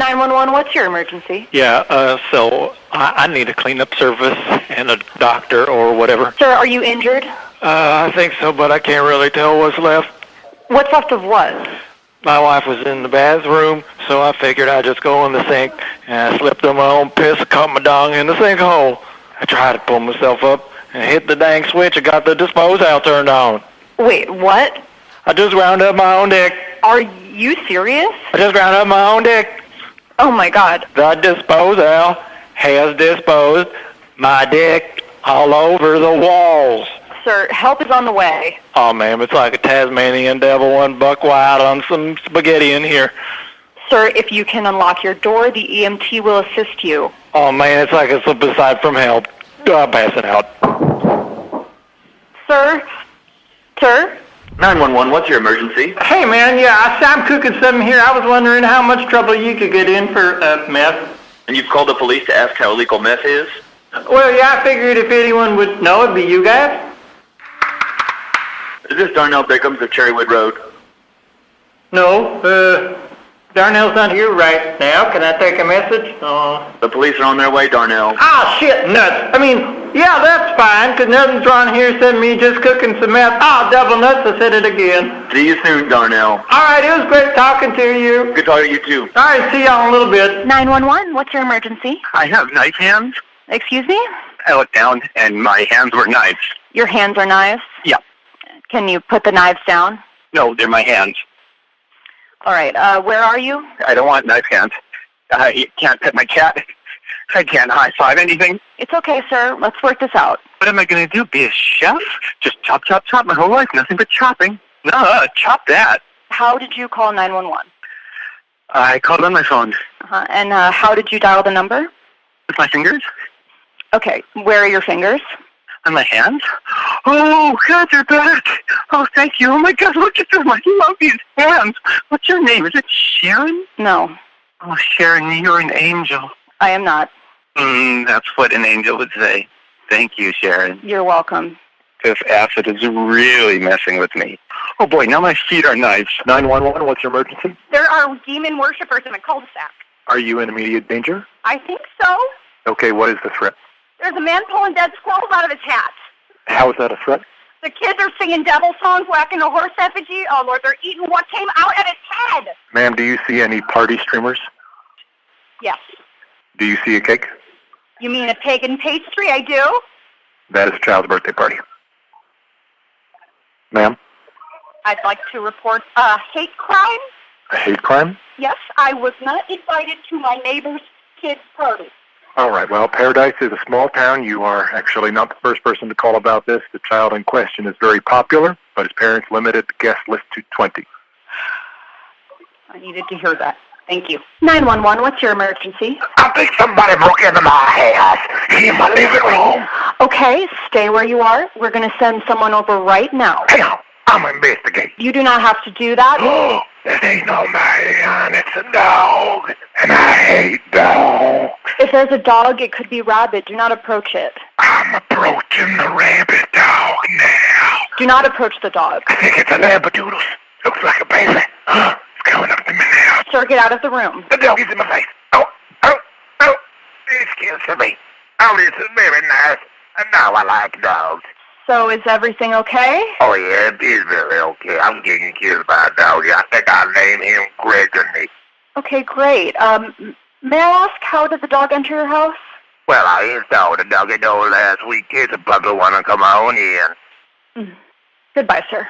911, what's your emergency? Yeah, uh, so I, I need a cleanup service and a doctor or whatever. Sir, are you injured? Uh, I think so, but I can't really tell what's left. What's left of what? My wife was in the bathroom, so I figured I'd just go in the sink, and I slipped on my own piss, caught my dong in the sinkhole. I tried to pull myself up and hit the dang switch and got the dispose out turned on. Wait, what? I just ground up my own dick. Are you serious? I just ground up my own dick. Oh my god. The disposal has disposed my dick all over the walls. Sir, help is on the way. Oh, man, it's like a Tasmanian devil one buck wild on some spaghetti in here. Sir, if you can unlock your door, the EMT will assist you. Oh, man, it's like a Slip 'N Slide from hell. I'm passing out. Sir? Sir? 911, what's your emergency? Hey man, yeah, I, I'm cooking something here. I was wondering how much trouble you could get in for uh, meth. And you've called the police to ask how illegal meth is? Well, yeah, I figured if anyone would know, it'd be you guys. Is this Darnell Bickham's of Cherrywood Road? No, uh, Darnell's not here right now. Can I take a message? Oh. The police are on their way, Darnell. Ah, shit, nuts. I mean, yeah, that's fine, 'cause nothing's wrong here except me just cooking some meth. Ah, double nuts, I said it again. See you soon, Darnell. All right, it was great talking to you. Good talking to you, too. All right, see y'all in a little bit. 911, what's your emergency? I have knife hands. Excuse me? I looked down and my hands were knives. Your hands are knives? Yeah. Can you put the knives down? No, they're my hands. All right, uh, where are you? I don't want knife hands. I can't pet my cat. I can't high five anything. It's okay, sir. Let's work this out. What am I going to do? Be a chef? Just chop, chop, chop my whole life. Nothing but chopping. No, uh, chop that. How did you call 911? I called on my phone Uh-huh. And uh, how did you dial the number? with my fingers Okay, where are your fingers? on my hands. Oh, God, they're back. Oh, thank you. Oh, my God, look at them. I love these hands. What's your name? Is it Sharon? No, Oh, Sharon, you're an angel. I am not. Mm, that's what an angel would say. Thank you, Sharon. You're welcome. This acid is really messing with me. Oh boy, now my feet are knives. 911, what's your emergency? There are demon worshippers in a cul-de-sac. Are you in immediate danger? I think so. Okay, what is the threat? There's a man pulling dead squirrels out of his hat. How is that a threat? The kids are singing devil songs, whacking a horse effigy. Oh, Lord, they're eating what came out of his head. Ma'am, do you see any party streamers? Yes. Do you see a cake? You mean a pagan pastry? I do. That is a child's birthday party. Ma'am, I'd like to report a hate crime. a hate crime? Yes, I was not invited to my neighbor's kid's party. All right, well, Paradise is a small town. You are actually not the first person to call about this. The child in question is very popular, but his parents limited the guest list to 20. I needed to hear that. Thank you. 911, what's your emergency? I think somebody broke into my house in my living room. Okay, stay where you are. We're going to send someone over right now. Hang on, I'm investigating. You do not have to do that. Oh, that ain't no man, it's a dog, and I hate dogs. If there's a dog, it could be rabid. Do not approach it. I'm approaching the rabbit dog now. Do not approach the dog. I think it's a labradoodle. Looks like a baby. Huh, it's coming up to me now. Sir, get out of the room. The dog is in my face. Oh, oh, oh, killing me. Oh, this is very nice. And now I like dogs. So is everything okay? Oh, yeah, it is very okay. I'm getting killed by a dog. I think I'll name him Gregory. Okay, great. Um, may I ask, how did the dog enter your house? Well, I installed the doggy door last week. It's a puppy want to come on in. Goodbye, sir.